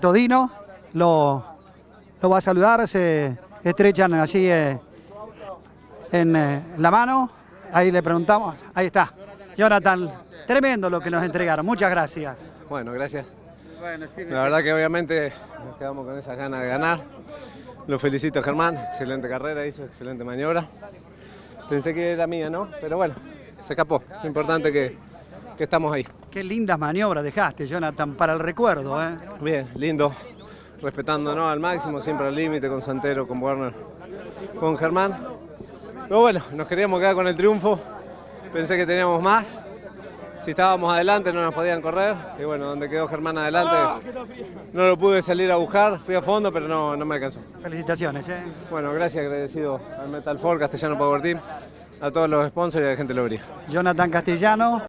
Todino lo, lo va a saludar, se estrechan así eh, en eh, la mano. Ahí le preguntamos, ahí está. Jonathan, tremendo lo que nos entregaron, muchas gracias. Bueno, gracias. La verdad que obviamente nos quedamos con esas ganas de ganar. Lo felicito a Germán, excelente carrera, hizo excelente maniobra. Pensé que era mía, ¿no? Pero bueno, se escapó. Lo importante que, que estamos ahí. Qué lindas maniobras dejaste, Jonathan, para el recuerdo. ¿eh? Bien, lindo. Respetándonos al máximo, siempre al límite, con Santero, con Warner, con Germán. Pero bueno, nos queríamos quedar con el triunfo. Pensé que teníamos más. Si estábamos adelante no nos podían correr. Y bueno, donde quedó Germán adelante no lo pude salir a buscar. Fui a fondo, pero no, no me alcanzó. Felicitaciones. ¿eh? Bueno, gracias, agradecido al Metal Ford, Castellano Power Team, a todos los sponsors y a la gente Lobría. Jonathan Castellano.